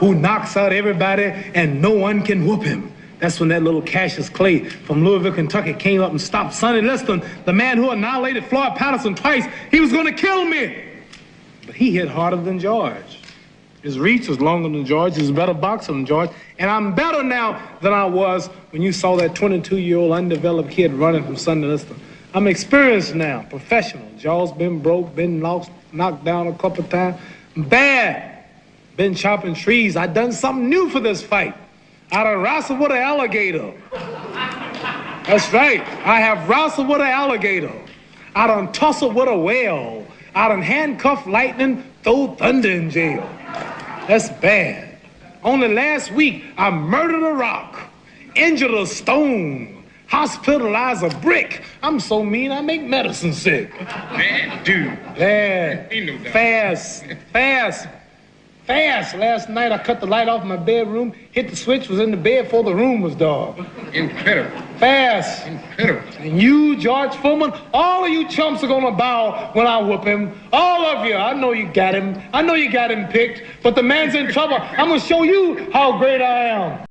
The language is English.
who knocks out everybody and no one can whoop him. That's when that little Cassius Clay from Louisville, Kentucky came up and stopped Sonny Liston, the man who annihilated Floyd Patterson twice. He was going to kill me. But he hit harder than George. His reach was longer than George. He's a better boxer than George. And I'm better now than I was when you saw that 22-year-old undeveloped kid running from Sonny Liston. I'm experienced now, professional. Jaw's been broke, been lost, knocked down a couple times. Bad. Been chopping trees. I done something new for this fight. I done wrestled with an alligator. That's right. I have wrestled with an alligator. I done tussled with a whale. I done handcuffed lightning, throw thunder in jail. That's bad. Only last week, I murdered a rock, injured a stone, hospitalized a brick. I'm so mean, I make medicine sick. Man, dude. Bad. Ain't no doubt. Fast. Fast. Fast. Last night I cut the light off in my bedroom, hit the switch, was in the bed before the room was dark. Incredible. Fast. Incredible. And you, George Foreman, all of you chumps are gonna bow when I whoop him. All of you. I know you got him. I know you got him picked, but the man's in trouble. I'm gonna show you how great I am.